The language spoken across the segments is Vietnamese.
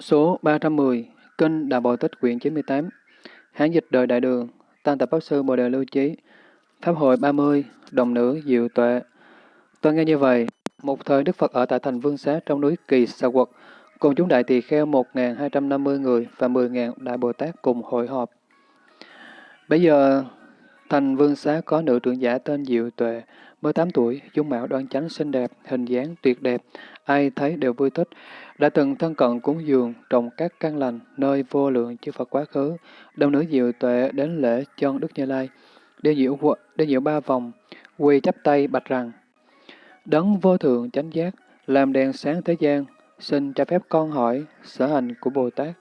Số 310, Kinh Đà Bồ Tích quyển 98, Hán dịch đời Đại Đường, Tăng Tập Pháp Sư Bồ Đề Lưu Chí, Pháp hội 30, Đồng Nữ Diệu Tuệ. Tôi nghe như vậy, một thời Đức Phật ở tại thành Vương Xá trong núi Kỳ Sa Quật, cùng chúng đại tỳ kheo 1.250 người và 10.000 Đại Bồ Tát cùng hội họp. Bây giờ, thành Vương Xá có nữ trưởng giả tên Diệu Tuệ, mới 8 tuổi, dung mạo đoan chánh xinh đẹp, hình dáng tuyệt đẹp, ai thấy đều vui thích, đã từng thân cận cúng dường trồng các căn lành nơi vô lượng chư Phật quá khứ, đồng nữ diệu tuệ đến lễ chân Đức Như Lai, đi diệu, đi diệu ba vòng, quỳ chắp tay bạch rằng, Đấng vô thượng chánh giác, làm đèn sáng thế gian, xin cho phép con hỏi sở hành của Bồ Tát.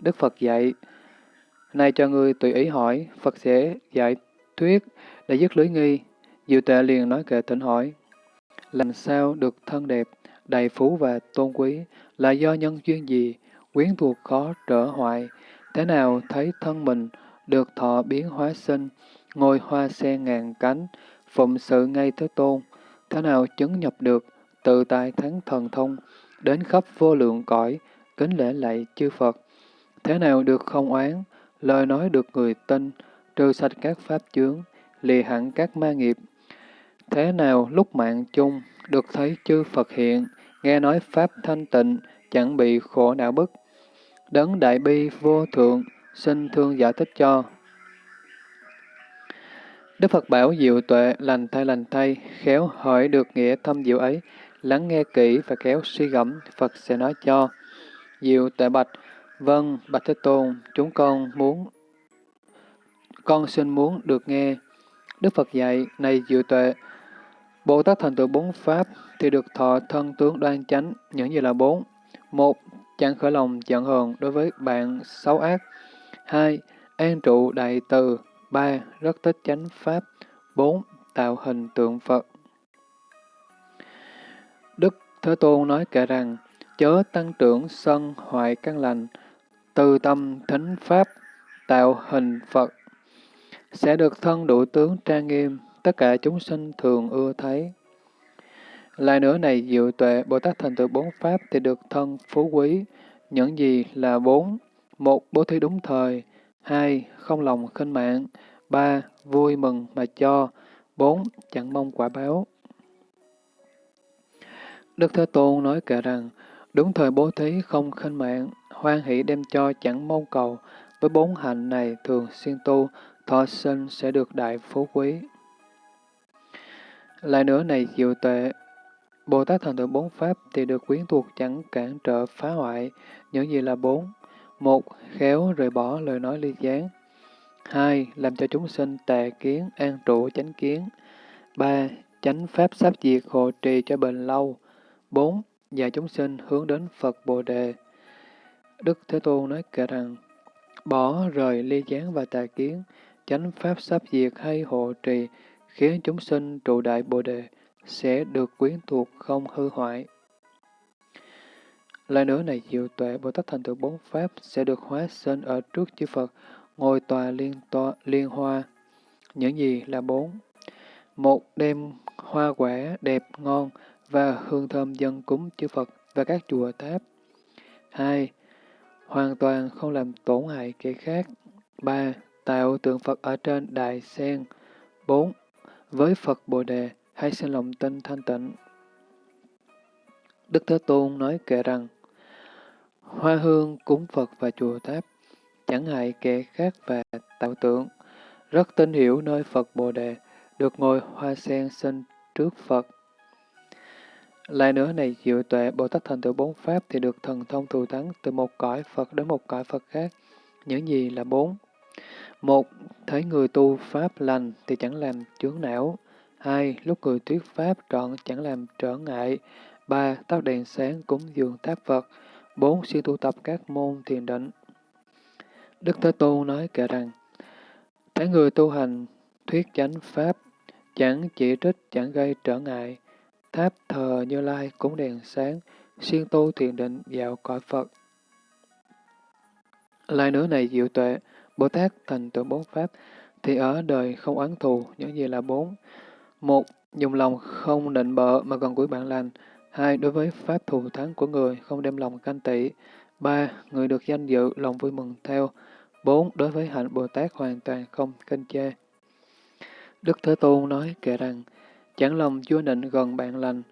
Đức Phật dạy, Này cho người tùy ý hỏi, Phật sẽ giải thuyết để dứt lưới nghi. Diệu tuệ liền nói kệ tỉnh hỏi, làm sao được thân đẹp, đầy phú và tôn quý, là do nhân duyên gì, quyến thuộc khó trở hoại, thế nào thấy thân mình được thọ biến hóa sinh, ngôi hoa sen ngàn cánh, phụng sự ngay thế tôn, thế nào chứng nhập được, tự tại thắng thần thông, đến khắp vô lượng cõi, kính lễ lạy chư Phật. Thế nào được không oán, lời nói được người tin, trừ sạch các pháp chướng, lìa hẳn các ma nghiệp. Thế nào lúc mạng chung, được thấy chư Phật hiện, nghe nói Pháp thanh tịnh, chẳng bị khổ não bức. Đấng đại bi vô thượng, xin thương giải thích cho. Đức Phật bảo diệu tuệ, lành thay lành thay, khéo hỏi được nghĩa thâm diệu ấy, lắng nghe kỹ và khéo suy gẫm, Phật sẽ nói cho. Diệu tuệ bạch, vâng, bạch Thế Tôn, chúng con muốn, con xin muốn được nghe. Đức Phật dạy, này diệu tuệ, Bồ Tát thành tựu bốn pháp thì được thọ thân tướng đoan chánh, những gì là bốn. Một, chẳng khởi lòng giận hờn đối với bạn xấu ác. Hai, an trụ đại từ. Ba, rất thích chánh pháp. Bốn, tạo hình tượng Phật. Đức Thế Tôn nói kể rằng, chớ tăng trưởng sân hoại căn lành, từ tâm thính pháp, tạo hình Phật, sẽ được thân đủ tướng trang nghiêm, tất cả chúng sinh thường ưa thấy. Lại nữa này diệu tuệ, Bồ Tát thành tựu bốn pháp thì được thân phú quý. Những gì là bốn? Một, bố thí đúng thời. Hai, không lòng khinh mạng. Ba, vui mừng mà cho. Bốn, chẳng mong quả báo. Đức Thế Tôn nói kể rằng, đúng thời bố thí không khinh mạng, hoan hỷ đem cho chẳng mong cầu, với bốn hạnh này thường xuyên tu, thọ sinh sẽ được đại phú quý. Lại nữa này diệu tuệ, Bồ Tát thần tượng bốn pháp thì được quyến thuộc chẳng cản trở phá hoại những gì là bốn. Một, khéo rời bỏ lời nói ly gián. Hai, làm cho chúng sinh tà kiến, an trụ, chánh kiến. Ba, chánh pháp sắp diệt hộ trì cho bền lâu. Bốn, dạy chúng sinh hướng đến Phật Bồ Đề. Đức Thế Tôn nói kể rằng, bỏ rời ly gián và tà kiến, chánh pháp sắp diệt hay hộ trì, khiến chúng sinh trụ đại Bồ Đề sẽ được quyến thuộc không hư hoại. Lại nữa này diệu tuệ Bồ Tát thành tựu bốn pháp sẽ được hóa sinh ở trước chư Phật, ngồi tòa liên tòa liên hoa. Những gì là bốn? Một đêm hoa quả đẹp ngon và hương thơm dân cúng chư Phật và các chùa tháp. Hai, hoàn toàn không làm tổn hại kẻ khác. Ba, tạo tượng Phật ở trên đại sen. Bốn, với Phật Bồ Đề hay sinh lòng tin thanh tịnh. Đức Thế Tôn nói kệ rằng, Hoa hương cúng Phật và chùa tháp, chẳng hại kẻ khác và tạo tượng, rất tin hiểu nơi Phật Bồ Đề, được ngồi hoa sen sinh trước Phật. Lại nữa này diệu tuệ Bồ Tát thành tựu bốn pháp thì được thần thông thù thắng từ một cõi Phật đến một cõi Phật khác. Những gì là bốn? Một, thấy người tu pháp lành thì chẳng làm chướng não. Hai, lúc người thuyết pháp trọn chẳng làm trở ngại. Ba, tắt đèn sáng cúng dường tháp Phật. Bốn, siêng tu tập các môn thiền định. Đức Thế Tôn nói kể rằng, thấy người tu hành thuyết chánh pháp, chẳng chỉ trích, chẳng gây trở ngại. Tháp thờ Như Lai cúng đèn sáng, siêng tu thiền định dạo cõi Phật. Lại nữa này diệu tuệ, Bồ Tát thành tựu bốn pháp, thì ở đời không oán thù, những gì là bốn. Một, dùng lòng không định bợ mà còn cuối bạn lành. Hai, đối với pháp thù thắng của người, không đem lòng canh tị. ba Người được danh dự, lòng vui mừng theo. bốn Đối với hạnh Bồ Tát hoàn toàn không kinh chê. Đức Thế Tôn nói kể rằng, chẳng lòng chúa định gần bạn lành,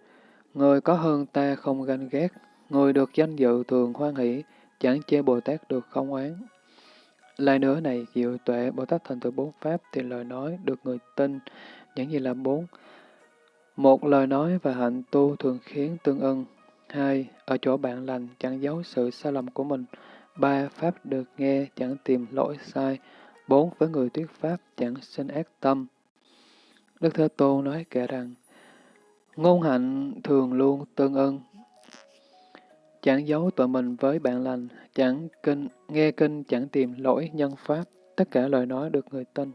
người có hơn ta không ganh ghét, người được danh dự thường hoan hỷ, chẳng chê Bồ Tát được không oán. Lại nữa này, diệu tuệ Bồ Tát thành tựu bốn pháp thì lời nói được người tin, những gì là bốn. Một lời nói và hạnh tu thường khiến tương ưng. Hai, ở chỗ bạn lành chẳng giấu sự sai lầm của mình. Ba, pháp được nghe chẳng tìm lỗi sai. Bốn, với người thuyết pháp chẳng sinh ác tâm. Đức Thế Tôn nói kể rằng, ngôn hạnh thường luôn tương ưng, chẳng giấu tội mình với bạn lành, chẳng kinh, nghe kinh chẳng tìm lỗi nhân pháp, tất cả lời nói được người tin.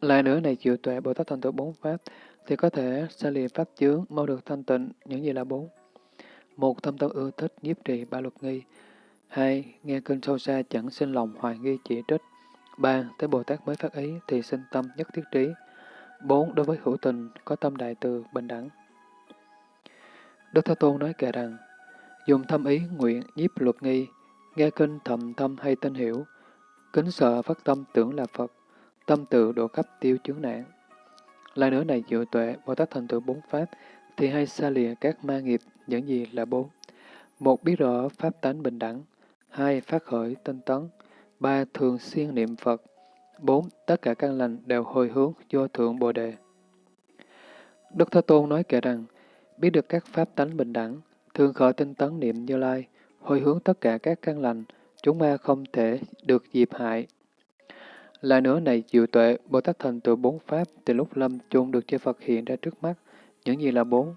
Lại nữa này chịu tuệ Bồ Tát thành tựu bốn pháp, thì có thể xa lìa pháp chướng, mau được thanh tịnh, những gì là bốn. Một, thâm tâm ưa thích, nhiếp trì, ba luật nghi. Hai, nghe kinh sâu xa chẳng sinh lòng hoài nghi chỉ trích. Ba, tới Bồ Tát mới phát ý thì sinh tâm nhất thiết trí. Bốn, đối với hữu tình, có tâm đại từ, bình đẳng. Đức Thế Tôn nói kệ rằng, dùng thâm ý nguyện nhiếp luật nghi, nghe kinh thầm thâm hay tin hiểu, kính sợ phát tâm tưởng là Phật, tâm tự độ cấp tiêu chướng nạn. Lại nữa này diệu tuệ, Bồ Tát thành tựu bốn pháp, thì hay xa lìa các ma nghiệp, những gì là bốn. Một, biết rõ pháp tánh bình đẳng. Hai, phát khởi tinh tấn. Ba, thường xuyên niệm Phật. Bốn, tất cả căn lành đều hồi hướng vô thượng Bồ Đề. Đức Thế Tôn nói kể rằng, biết được các pháp tánh bình đẳng, thường khởi tinh tấn niệm Như Lai, hồi hướng tất cả các căn lành, chúng ma không thể được dịp hại. Lại nữa này diệu tuệ, Bồ Tát thành tựu bốn pháp, từ lúc lâm chung được chư Phật hiện ra trước mắt. Những gì là bốn?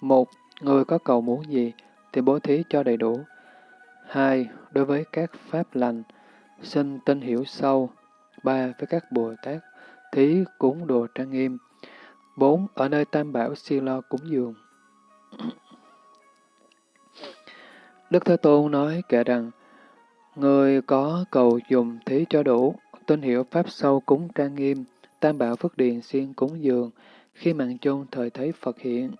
Một, người có cầu muốn gì, thì bố thí cho đầy đủ. Hai, đối với các pháp lành, xin tin hiểu sâu. Ba, với các Bồ Tát, thí cúng đồ trang nghiêm. Bốn, ở nơi tam bảo siêu lo cúng dường. Đức Thế Tôn nói kể rằng, người có cầu dùng thí cho đủ, tin hiểu pháp sâu cúng trang nghiêm, tam bảo phước điền siêng cúng dường, khi mạng chôn thời thấy Phật hiện.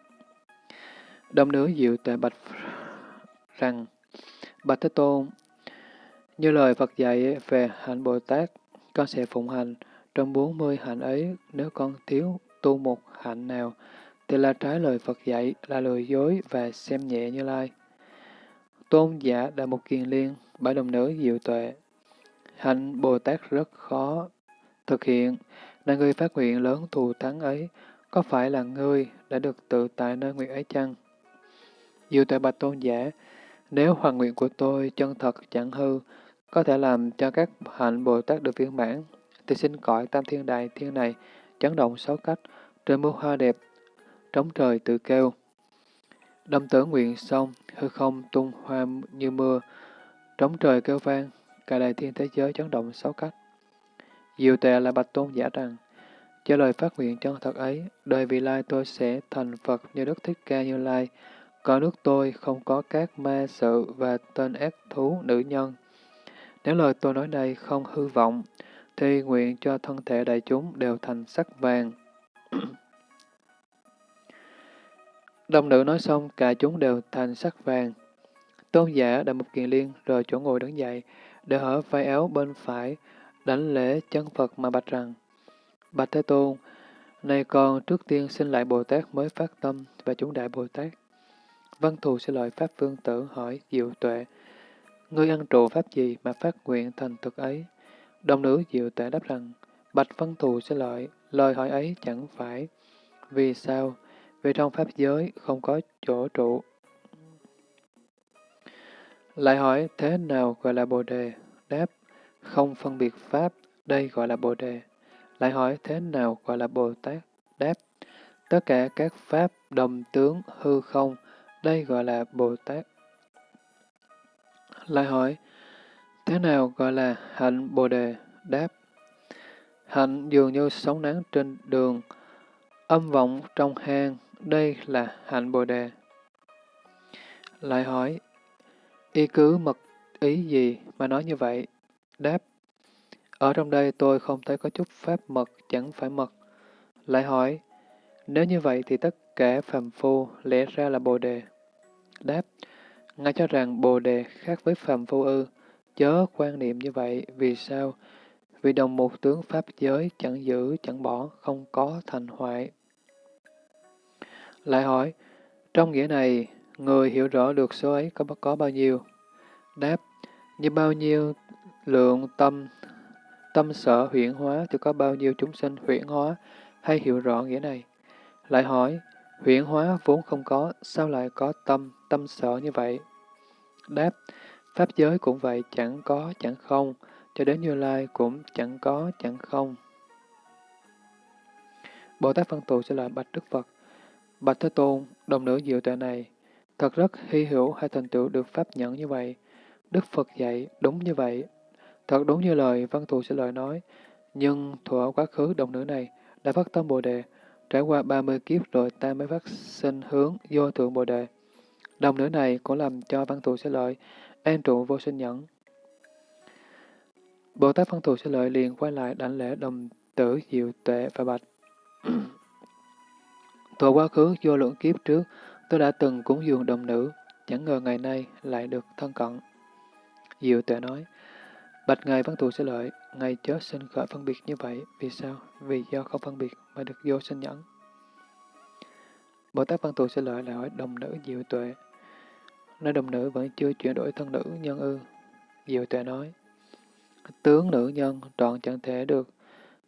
Đông nữ diệu tệ bạch rằng, Bạch Thế Tôn, như lời Phật dạy về hạnh Bồ Tát, con sẽ phụng hành, trong bốn mươi hạnh ấy, nếu con thiếu tu một hạnh nào, thì là trái lời Phật dạy, là lừa dối và xem nhẹ như lai. Tôn giả Đại một kiền liên, bảy đồng nữ diệu tuệ. Hạnh Bồ Tát rất khó thực hiện, là người phát nguyện lớn thù thắng ấy, có phải là ngươi đã được tự tại nơi nguyện ấy chăng? Diệu tuệ bạch tôn giả, nếu hoàn nguyện của tôi chân thật chẳng hư, có thể làm cho các hạnh Bồ Tát được viên mãn, thì xin cõi tam thiên đại thiên này chấn động sáu cách, trời mưa hoa đẹp, trống trời tự kêu. Đâm tử nguyện xong, hư không tung hoa như mưa, trống trời kêu vang, cả đại thiên thế giới chấn động sáu cách. Diệu tệ là bạch tôn giả rằng, cho lời phát nguyện chân thật ấy, đời vị lai tôi sẽ thành Phật như Đức Thích Ca Như Lai, có nước tôi không có các ma sự và tên ác thú nữ nhân. Nếu lời tôi nói đây không hư vọng, thì nguyện cho thân thể đại chúng đều thành sắc vàng. Đồng nữ nói xong, cả chúng đều thành sắc vàng. Tôn giả đã một kiền liên rồi chỗ ngồi đứng dậy, để hở vai áo bên phải, đánh lễ chân Phật mà bạch rằng, Bạch Thế Tôn, này con trước tiên xin lại Bồ Tát mới phát tâm và chúng đại Bồ Tát. Văn thù sẽ lợi Pháp Vương Tử hỏi Diệu Tuệ, Ngươi ăn trụ Pháp gì mà phát nguyện thành thực ấy? Đồng nữ Diệu Tuệ đáp rằng, Bạch Văn thù sẽ lợi, lời hỏi ấy chẳng phải. Vì sao? Vì trong Pháp giới không có chỗ trụ. Lại hỏi, thế nào gọi là Bồ Đề? Đáp, không phân biệt Pháp, đây gọi là Bồ Đề. Lại hỏi, thế nào gọi là Bồ Tát? Đáp, tất cả các Pháp đồng tướng hư không, đây gọi là Bồ Tát. Lại hỏi, thế nào gọi là hạnh Bồ Đề? Đáp, hạnh dường như sóng nắng trên đường, âm vọng trong hang, đây là hạnh Bồ Đề. Lại hỏi, y cứ mật ý gì mà nói như vậy? Đáp, ở trong đây tôi không thấy có chút pháp mật chẳng phải mật. Lại hỏi, nếu như vậy thì tất cả phàm phu lẽ ra là Bồ Đề. Đáp, Ngài cho rằng Bồ Đề khác với phàm phu ư, chớ quan niệm như vậy, vì sao? Vì đồng một tướng Pháp giới chẳng giữ, chẳng bỏ, không có thành hoại. Lại hỏi, trong nghĩa này, người hiểu rõ được số ấy có, có bao nhiêu? Đáp, như bao nhiêu lượng tâm, tâm sở huyễn hóa thì có bao nhiêu chúng sinh huyễn hóa, hay hiểu rõ nghĩa này? Lại hỏi, huyễn hóa vốn không có, sao lại có tâm, tâm sở như vậy? Đáp, Pháp giới cũng vậy, chẳng có, chẳng không, cho đến Như Lai cũng chẳng có, chẳng không. Bồ Tát Văn Tù sẽ lại bạch Đức Phật. Bạch Thế Tôn, đồng nữ diệu tuệ này, thật rất hy hữu hay thành tựu được pháp nhẫn như vậy. Đức Phật dạy đúng như vậy. Thật đúng như lời Văn Thù sẽ lời nói, nhưng thuở quá khứ đồng nữ này đã phát tâm Bồ Đề, trải qua 30 kiếp rồi ta mới phát sinh hướng vô thượng Bồ Đề. Đồng nữ này cũng làm cho Văn Thù sẽ lợi, an trụ vô sinh nhẫn. Bồ Tát Văn Thù sẽ lợi liền quay lại đảnh lễ đồng tử diệu tuệ và bạch. Thuở quá khứ vô lượng kiếp trước, tôi đã từng cúng dường đồng nữ, chẳng ngờ ngày nay lại được thân cận. Diệu tuệ nói, Bạch Ngài Văn Thù sẽ lợi, Ngài chớ sinh khởi phân biệt như vậy. Vì sao? Vì do không phân biệt mà được vô sinh nhẫn. Bồ Tát Văn Thù sẽ lợi lại hỏi đồng nữ diệu tuệ. Nói đồng nữ vẫn chưa chuyển đổi thân nữ nhân ư. Diệu tuệ nói, tướng nữ nhân trọn chẳng thể được,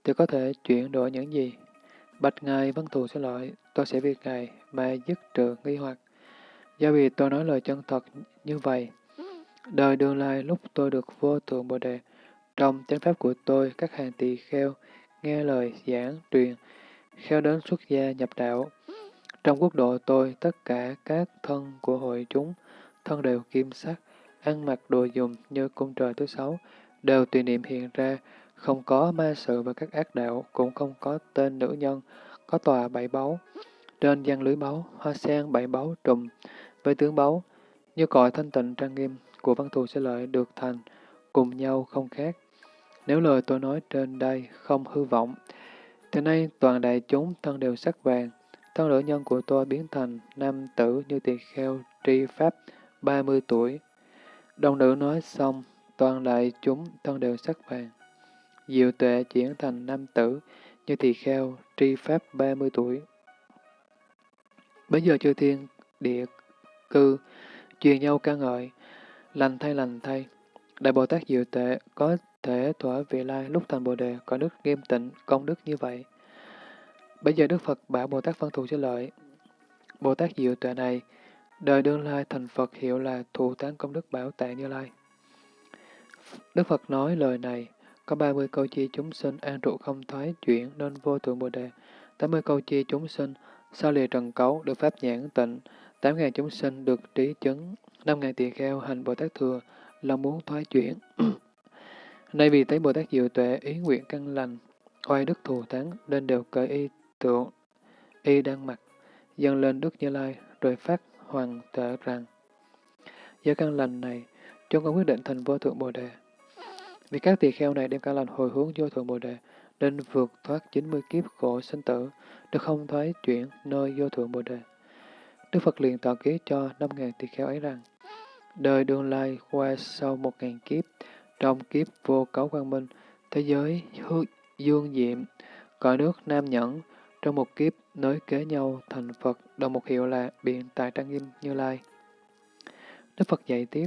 thì có thể chuyển đổi những gì? Bạch Ngài Văn Thù sẽ lỗi, tôi sẽ việc Ngài mà dứt trừ nghi hoặc. Do vì tôi nói lời chân thật như vậy, Đời đường lai lúc tôi được vô thượng Bồ Đề, trong chánh pháp của tôi, các hàng tỳ kheo, nghe lời giảng, truyền, kheo đến xuất gia nhập đạo. Trong quốc độ tôi, tất cả các thân của hội chúng, thân đều kim sắc, ăn mặc đồ dùng như cung trời thứ sáu, đều tùy niệm hiện ra, không có ma sự và các ác đạo, cũng không có tên nữ nhân, có tòa bảy báu. Trên gian lưới báu, hoa sen bảy báu trùm, với tướng báu, như cõi thanh tịnh trang nghiêm, của văn thù sẽ lợi được thành, cùng nhau không khác. Nếu lời tôi nói trên đây không hư vọng, thì nay toàn đại chúng thân đều sắc vàng, thân nữ nhân của tôi biến thành nam tử như tỳ kheo tri pháp 30 tuổi. Đồng nữ nói xong, toàn đại chúng thân đều sắc vàng. Diệu tuệ chuyển thành nam tử như tỳ kheo tri pháp 30 tuổi. Bây giờ chư thiên địa cư truyền nhau ca ngợi, Lành thay lành thay. Đại Bồ Tát Diệu tuệ có thể thỏa vị lai lúc thành Bồ Đề có đức nghiêm tịnh, công đức như vậy. Bây giờ Đức Phật bảo Bồ Tát phân thù cho lợi. Bồ Tát Diệu Tuệ này, đời đương lai thành Phật hiệu là thù tán công đức bảo tạng như lai. Đức Phật nói lời này, có 30 câu chi chúng sinh an trụ không thoái chuyển nên vô thượng Bồ Đề, 80 câu chi chúng sinh sau lìa trần cấu được pháp nhãn tịnh, 8.000 chúng sinh được trí chứng, năm ngàn tỳ kheo hành Bồ Tát Thừa là muốn thoái chuyển. Nay vì thấy Bồ Tát Diệu Tuệ ý nguyện căn lành, oai đức thù thắng nên đều cởi y tượng, y đang mặc, dâng lên Đức Như Lai rồi phát hoàng thể rằng Do căn lành này, chúng con quyết định thành vô thượng Bồ Đề. Vì các tỳ kheo này đem cả lành hồi hướng vô thượng Bồ Đề, nên vượt thoát 90 kiếp khổ sinh tử, được không thoái chuyển nơi vô thượng Bồ Đề. Đức Phật liền tỏ ký cho 5.000 tỳ kheo ấy rằng, Đời đương lai qua sau một ngàn kiếp, trong kiếp vô cấu quang minh, thế giới hư dương diệm, cõi nước nam nhẫn, trong một kiếp nối kế nhau thành Phật, đồng một hiệu là biện tài trang nghiêm như lai. Đức Phật dạy tiếp,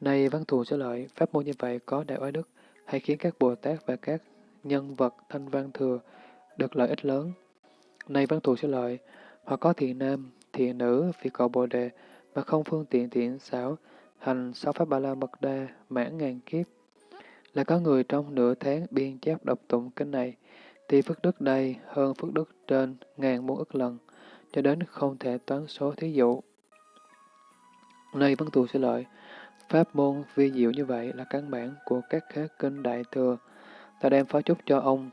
này văn thù sẽ lợi, pháp môn như vậy có đại oai đức, hay khiến các Bồ Tát và các nhân vật thanh văn thừa được lợi ích lớn. Này văn thù sẽ lợi, hoặc có thiện nam, thiện nữ vì cầu Bồ Đề, mà không phương tiện thiện xảo, hành sáu pháp ba la mật đa mãn ngàn kiếp. Là có người trong nửa tháng biên chép đọc tụng kinh này, thì phước đức đây hơn phước đức trên ngàn muôn ức lần, cho đến không thể toán số thí dụ. Này văn thù sẽ lợi, pháp môn vi diệu như vậy là căn bản của các khế kinh đại thừa. Ta đem phó chúc cho ông,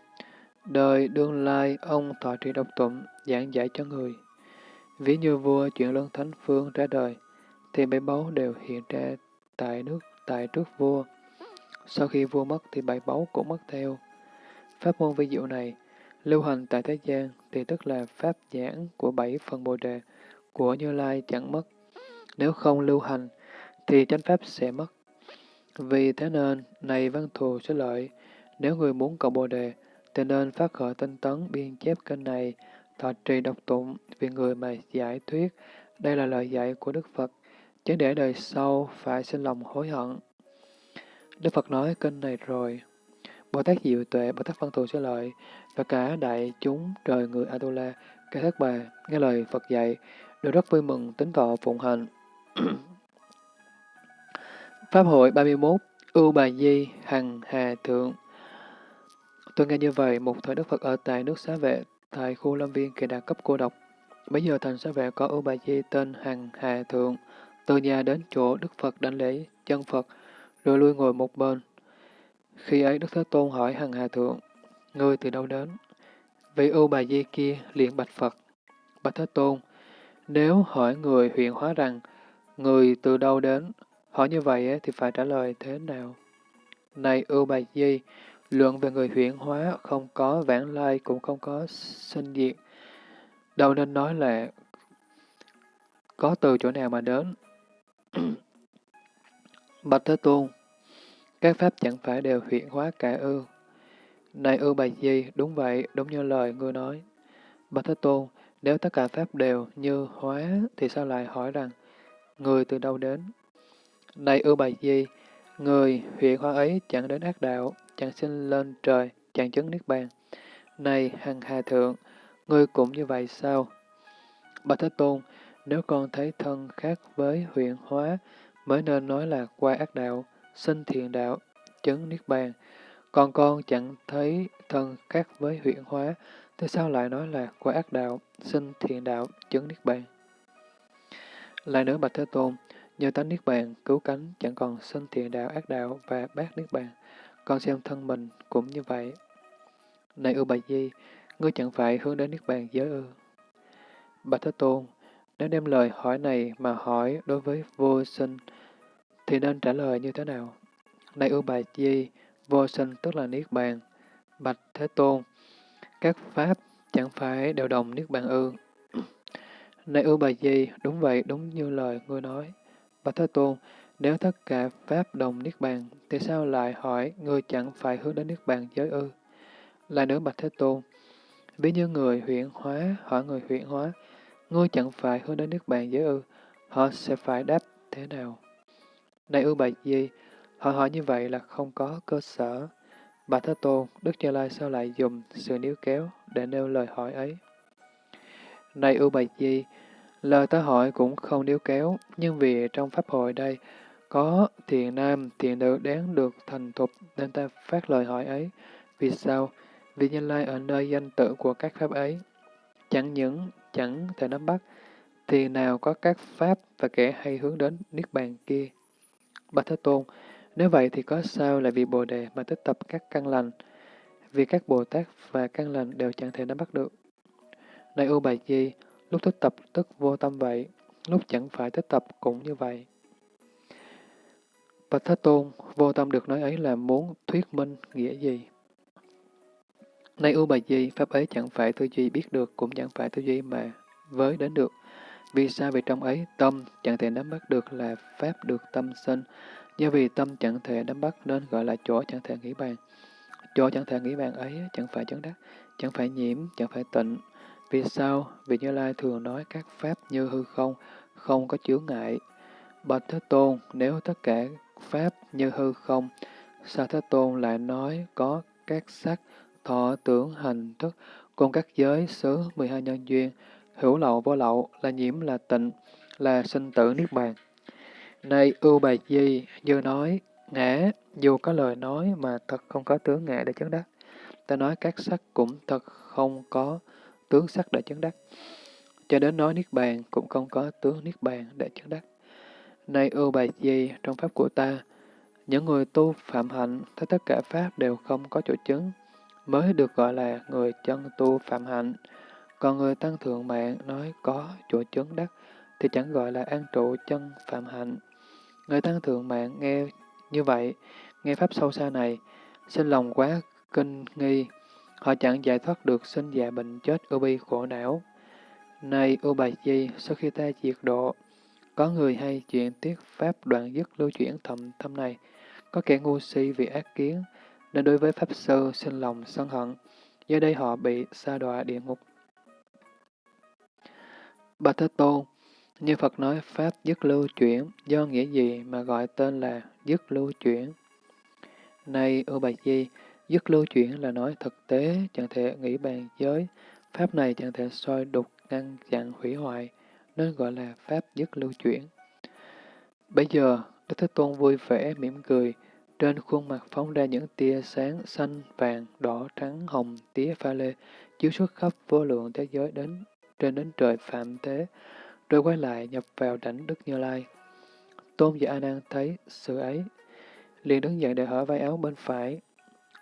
đời đương lai ông thọ trì độc tụng, giảng giải cho người. Ví như vua chuyển luân thánh phương ra đời, thì bảy báu đều hiện ra tại nước tại trước vua. Sau khi vua mất thì bảy báu cũng mất theo. Pháp môn vi diệu này, lưu hành tại thế gian thì tức là pháp giảng của bảy phần bồ đề của Như Lai chẳng mất. Nếu không lưu hành, thì chánh pháp sẽ mất. Vì thế nên, này văn thù sẽ lợi, nếu người muốn cầu Bồ Đề, thì nên phát khởi tinh tấn biên chép kênh này, thọ trì độc tụng vì người mà giải thuyết. Đây là lời dạy của Đức Phật, chứ để đời sau phải sinh lòng hối hận. Đức Phật nói kênh này rồi. Bồ Tát Diệu Tuệ, Bồ Tát Văn Thù sẽ lợi, và cả đại chúng trời người Atula, cả thất bà, nghe lời Phật dạy, đều rất vui mừng tính thọ phụng hành. Pháp hội 31, Ưu Bà Di, Hằng Hà Thượng Tôi nghe như vậy, một thời Đức Phật ở tại nước Xá Vệ, tại khu lâm viên kỳ đạt cấp cô độc. Bây giờ thành Xá Vệ có Ưu Bà Di tên Hằng Hà Thượng, từ nhà đến chỗ Đức Phật đánh lễ chân Phật, rồi lui ngồi một bên. Khi ấy Đức Thế Tôn hỏi Hằng Hà Thượng, ngươi từ đâu đến? Vị Ưu Bà Di kia liền bạch Phật, bạch Thế Tôn, nếu hỏi người huyện hóa rằng, người từ đâu đến, hỏi như vậy thì phải trả lời thế nào? Này ưu bà di, luận về người huyện hóa không có vãng lai cũng không có sinh diệt. Đâu nên nói là có từ chỗ nào mà đến. Bạch Thế Tôn, các pháp chẳng phải đều huyện hóa cả ư. Này ưu bà di, đúng vậy, đúng như lời ngươi nói. Bạch Thế Tôn, nếu tất cả pháp đều như hóa, thì sao lại hỏi rằng, người từ đâu đến? Này ưu bài di, người huyện hóa ấy chẳng đến ác đạo, chẳng sinh lên trời, chẳng chứng niết bàn. Này hằng hà thượng, ngươi cũng như vậy sao? Bà Thế Tôn, nếu con thấy thân khác với huyện hóa, mới nên nói là qua ác đạo, sinh thiện đạo, chứng niết bàn. Còn con chẳng thấy thân khác với huyện hóa, Thế sao lại nói là qua ác đạo, sinh thiện đạo, chứng niết bàn? Lại nữa Bạch Thế Tôn, nhờ tánh niết bàn, cứu cánh, chẳng còn sinh thiện đạo, ác đạo và bác niết bàn. Con xem thân mình cũng như vậy. Này ư Bạch Di, ngươi chẳng phải hướng đến niết bàn giới ư. Bạch Thế Tôn, nếu đem lời hỏi này mà hỏi đối với vô sinh, thì nên trả lời như thế nào? Này ưu Bạch Di, vô sinh tức là niết bàn. Bạch Thế Tôn, các pháp chẳng phải đều đồng niết bàn ư. Này ưu bà di, đúng vậy, đúng như lời ngươi nói. Bạch Thế Tôn, nếu tất cả pháp đồng niết bàn, thì sao lại hỏi người chẳng phải hướng đến niết bàn giới ư? Lại nữa Bạch Thế Tôn, ví như người huyện hóa hỏi người huyện hóa, ngươi chẳng phải hướng đến niết bàn giới ư? Họ sẽ phải đáp thế nào? Này ưu bạch di, họ hỏi như vậy là không có cơ sở. Bà Thế Tôn, Đức Như Lai sao lại dùng sự níu kéo để nêu lời hỏi ấy? Này ưu bạch di, lời ta hỏi cũng không níu kéo, nhưng vì trong Pháp hội đây có thiện nam, thiện nữ đáng được thành thục nên ta phát lời hỏi ấy. Vì sao? Vì Như Lai ở nơi danh tự của các Pháp ấy. Chẳng những chẳng thể nắm bắt, thì nào có các Pháp và kẻ hay hướng đến Niết Bàn kia. Bạch Thế Tôn, nếu vậy thì có sao là vì Bồ Đề mà tích tập các căn lành, vì các Bồ Tát và căn lành đều chẳng thể nắm bắt được. Này U Bài Di, lúc tích tập tức vô tâm vậy, lúc chẳng phải tích tập cũng như vậy. Bạch Thế Tôn, vô tâm được nói ấy là muốn thuyết minh nghĩa gì? Này U Bà Di, Pháp ấy chẳng phải tư duy biết được, cũng chẳng phải tư duy mà với đến được. Vì sao? Vì trong ấy tâm chẳng thể nắm bắt được là Pháp được tâm sinh, Do vì tâm chẳng thể nắm bắt nên gọi là chỗ chẳng thể nghĩ bàn. Chỗ chẳng thể nghĩ bàn ấy chẳng phải chấn đắc, chẳng phải nhiễm, chẳng phải tịnh. Vì sao? Vì Như Lai thường nói các pháp như hư không, không có chướng ngại. Bạch Thế Tôn, nếu tất cả pháp như hư không, sao Thế Tôn lại nói có các sắc, thọ, tưởng, hành, thức, cùng các giới, xứ, 12 nhân duyên, hữu lậu, vô lậu, là nhiễm, là tịnh, là sinh tử, niết bàn. Này ưu bà di, như nói, ngã, dù có lời nói mà thật không có tướng ngã để chứng đắc. Ta nói các sắc cũng thật không có tướng sắc đã chứng đắc. Cho đến nói niết bàn cũng không có tướng niết bàn để chứng đắc. Này ưu bài gì trong pháp của ta, những người tu phạm hạnh, thấy tất cả pháp đều không có chỗ chứng, mới được gọi là người chân tu phạm hạnh. Còn người tăng thượng mạng nói có chỗ chứng đắc, thì chẳng gọi là an trụ chân phạm hạnh. Người tăng thượng mạng nghe như vậy, nghe pháp sâu xa này, sinh lòng quá kinh nghi, họ chẳng giải thoát được sinh già bệnh chết ưu bi khổ não. Này ưu bài di, sau khi ta diệt độ, Có người hay chuyện tiết pháp đoạn dứt lưu chuyển thầm thâm này, có kẻ ngu si vì ác kiến, nên đối với Pháp Sư sinh lòng sân hận, do đây họ bị sa đọa địa ngục. Bà Thế Tôn, như Phật nói Pháp dứt lưu chuyển, do nghĩa gì mà gọi tên là dứt lưu chuyển? Này ưu bạch di, dứt lưu chuyển là nói thực tế, chẳng thể nghĩ bàn giới, Pháp này chẳng thể soi đục, ngăn chặn hủy hoại, nên gọi là Pháp dứt lưu chuyển. Bây giờ, Đức Thế Tôn vui vẻ, mỉm cười, trên khuôn mặt phóng ra những tia sáng xanh, vàng, đỏ, trắng, hồng, tía pha lê, chiếu xuất khắp vô lượng thế giới đến trên đến trời phạm thế, rồi quay lại nhập vào đảnh Đức Như Lai. Tôn giả A Nan thấy sự ấy, liền đứng dậy để hở vai áo bên phải,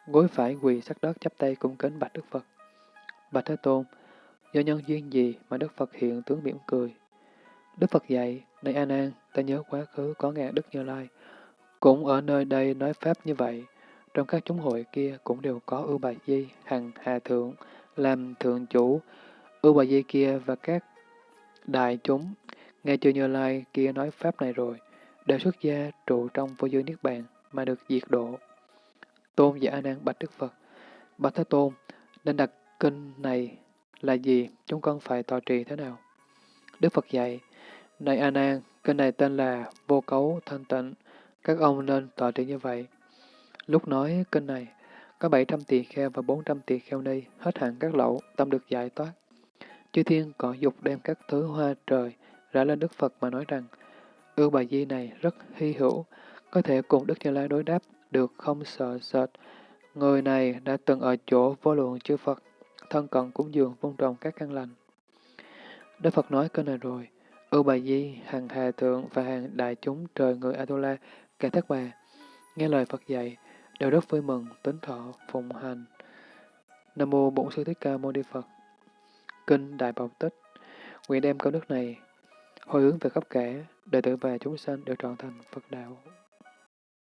gối phải quỳ sát đất chắp tay cung kính bạch Đức Phật. Bạch Thế Tôn, do nhân duyên gì mà Đức Phật hiện tướng mỉm cười? Đức Phật dạy, này An An, ta nhớ quá khứ có nghe Đức Như Lai, cũng ở nơi đây nói Pháp như vậy, trong các chúng hội kia cũng đều có ưu bà di, hằng hà thượng, làm thượng chủ, ưu bà di kia và các đại chúng, nghe chưa Như Lai kia nói Pháp này rồi, đều xuất gia trụ trong vô dư Niết Bàn mà được diệt độ. Tôn giả A Nan bạch Đức Phật, bạch Thế Tôn, nên đặt kinh này là gì, chúng con phải tọa trì thế nào? Đức Phật dạy, này A Nan, kinh này tên là Vô Cấu Thanh Tịnh, các ông nên tọa trì như vậy. Lúc nói kinh này, có 700 tỳ kheo và 400 tỳ kheo ni, hết hạn các lậu, tâm được giải thoát. Chư thiên cỏ dục đem các thứ hoa trời ra lên Đức Phật mà nói rằng, ưu bà di này rất hy hữu, có thể cùng Đức Như Lai đối đáp được không sợ sệt. Người này đã từng ở chỗ vô lượng chư Phật, thân cận cúng dường vun trồng các căn lành. Đức Phật nói cái này rồi, ưu bà di, hàng hà thượng và hàng đại chúng trời người Atula, cả thất bà, nghe lời Phật dạy, đều rất vui mừng, tính thọ, phụng hành. Nam mô Bổn Sư Thích Ca Mâu Ni Phật. Kinh Đại Bảo Tích. Nguyện đem câu đức này hồi hướng về khắp cả, đệ tử và chúng sanh đều trọn thành Phật đạo.